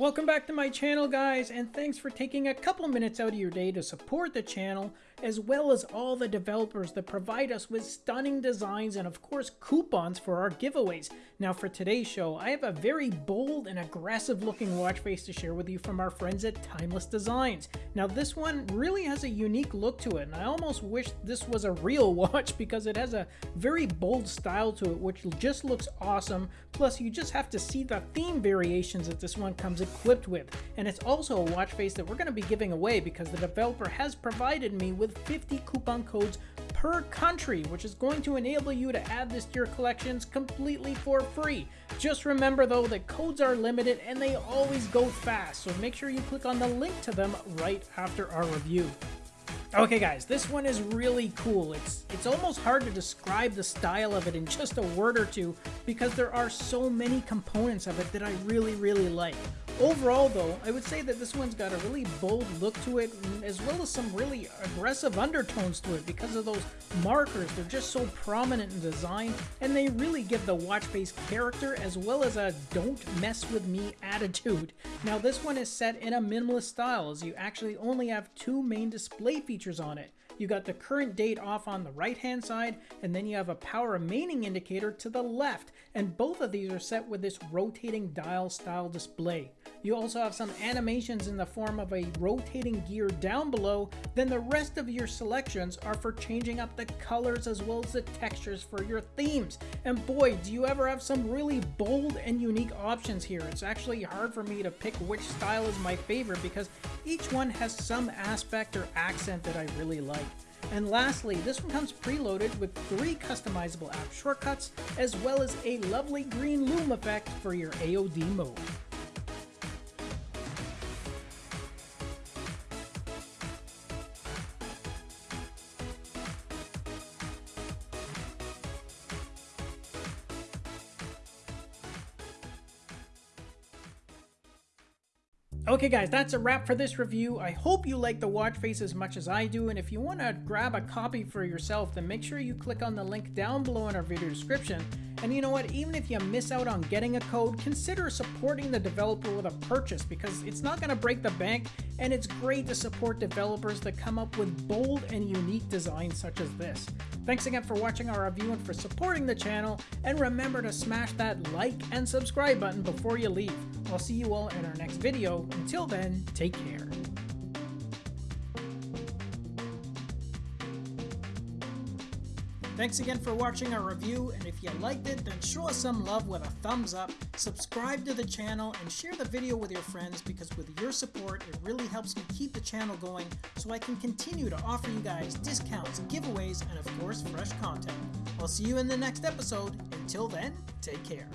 Welcome back to my channel guys and thanks for taking a couple minutes out of your day to support the channel as well as all the developers that provide us with stunning designs and of course coupons for our giveaways. Now for today's show I have a very bold and aggressive looking watch face to share with you from our friends at Timeless Designs. Now this one really has a unique look to it and I almost wish this was a real watch because it has a very bold style to it which just looks awesome plus you just have to see the theme variations that this one comes equipped with. And it's also a watch face that we're going to be giving away because the developer has provided me with 50 coupon codes per country, which is going to enable you to add this to your collections completely for free. Just remember though that codes are limited and they always go fast, so make sure you click on the link to them right after our review. Okay guys, this one is really cool. It's it's almost hard to describe the style of it in just a word or two because there are so many components of it that I really really like. Overall though, I would say that this one's got a really bold look to it as well as some really aggressive undertones to it because of those markers. They're just so prominent in design and they really give the watch face character as well as a don't mess with me attitude. Now this one is set in a minimalist style as you actually only have two main display features on it. You got the current date off on the right hand side, and then you have a power remaining indicator to the left, and both of these are set with this rotating dial style display. You also have some animations in the form of a rotating gear down below, then the rest of your selections are for changing up the colors as well as the textures for your themes. And boy, do you ever have some really bold and unique options here. It's actually hard for me to pick which style is my favorite because each one has some aspect or accent that I really like. And lastly, this one comes preloaded with three customizable app shortcuts, as well as a lovely green lume effect for your AOD mode. Okay guys, that's a wrap for this review. I hope you like the watch face as much as I do, and if you want to grab a copy for yourself, then make sure you click on the link down below in our video description. And you know what, even if you miss out on getting a code, consider supporting the developer with a purchase because it's not going to break the bank, and it's great to support developers that come up with bold and unique designs such as this. Thanks again for watching our review and for supporting the channel, and remember to smash that like and subscribe button before you leave. I'll see you all in our next video. Until then, take care. Thanks again for watching our review, and if you liked it, then show us some love with a thumbs up, subscribe to the channel, and share the video with your friends because with your support, it really helps me keep the channel going so I can continue to offer you guys discounts, giveaways, and of course, fresh content. I'll see you in the next episode. Until then, take care.